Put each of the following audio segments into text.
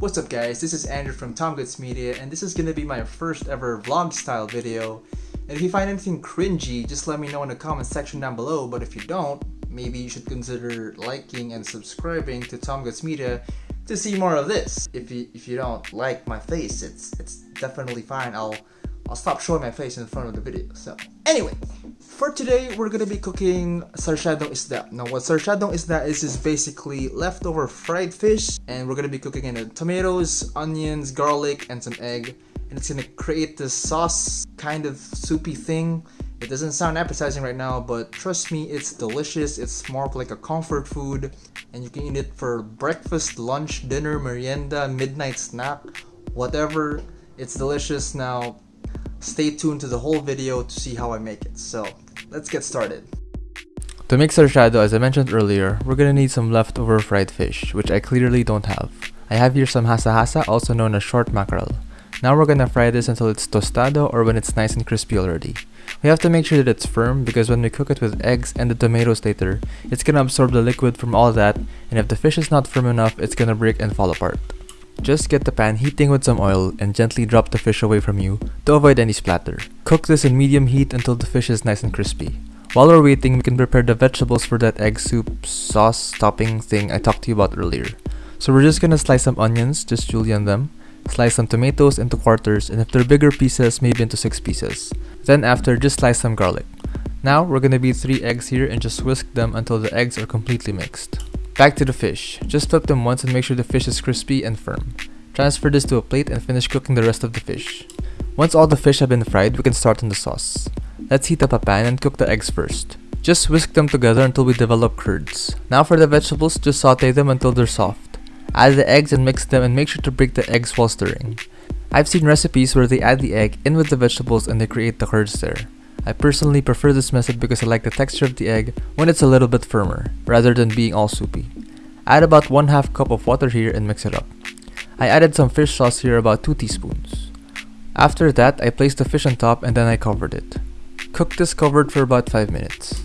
What's up guys, this is Andrew from Tom Goods Media and this is gonna be my first ever vlog style video. And if you find anything cringy, just let me know in the comment section down below, but if you don't, maybe you should consider liking and subscribing to Tom Goods Media to see more of this. If you if you don't like my face, it's it's definitely fine. I'll I'll stop showing my face in front of the video. So anyway, for today we're gonna be cooking sarsyadong isda. Now what sarsyadong isda is is basically leftover fried fish and we're gonna be cooking in it tomatoes, onions, garlic, and some egg. And it's gonna create this sauce kind of soupy thing. It doesn't sound appetizing right now, but trust me, it's delicious. It's more of like a comfort food and you can eat it for breakfast, lunch, dinner, merienda, midnight snack, whatever. It's delicious. Now Stay tuned to the whole video to see how I make it. So let's get started. To make sarsyado, as I mentioned earlier, we're gonna need some leftover fried fish, which I clearly don't have. I have here some hasa-hasa, also known as short mackerel. Now we're gonna fry this until it's tostado or when it's nice and crispy already. We have to make sure that it's firm because when we cook it with eggs and the tomatoes later, it's gonna absorb the liquid from all that and if the fish is not firm enough, it's gonna break and fall apart. Just get the pan heating with some oil and gently drop the fish away from you to avoid any splatter. Cook this in medium heat until the fish is nice and crispy. While we're waiting, we can prepare the vegetables for that egg soup sauce topping thing I talked to you about earlier. So we're just gonna slice some onions, just julienne them, slice some tomatoes into quarters and if they're bigger pieces, maybe into 6 pieces. Then after, just slice some garlic. Now we're gonna beat 3 eggs here and just whisk them until the eggs are completely mixed. Back to the fish. Just flip them once and make sure the fish is crispy and firm. Transfer this to a plate and finish cooking the rest of the fish. Once all the fish have been fried, we can start on the sauce. Let's heat up a pan and cook the eggs first. Just whisk them together until we develop curds. Now for the vegetables, just saute them until they're soft. Add the eggs and mix them and make sure to break the eggs while stirring. I've seen recipes where they add the egg in with the vegetables and they create the curds there. I personally prefer this method because I like the texture of the egg when it's a little bit firmer, rather than being all soupy. Add about 1 half cup of water here and mix it up. I added some fish sauce here about 2 teaspoons. After that, I placed the fish on top and then I covered it. Cook this covered for about 5 minutes.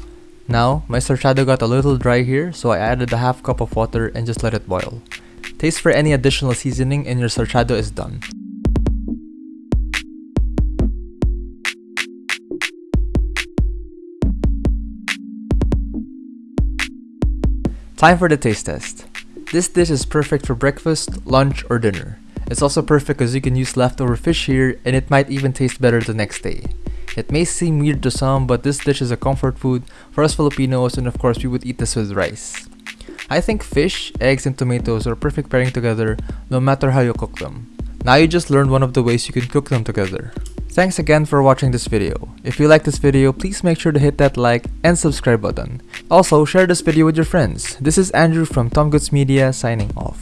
Now, my sarsyado got a little dry here, so I added a half cup of water and just let it boil. Taste for any additional seasoning and your sarsyado is done. Time for the taste test. This dish is perfect for breakfast, lunch, or dinner. It's also perfect because you can use leftover fish here and it might even taste better the next day. It may seem weird to some, but this dish is a comfort food for us Filipinos and of course we would eat this with rice. I think fish, eggs, and tomatoes are perfect pairing together no matter how you cook them. Now you just learned one of the ways you can cook them together. Thanks again for watching this video. If you like this video, please make sure to hit that like and subscribe button. Also, share this video with your friends. This is Andrew from Tom Goods Media signing off.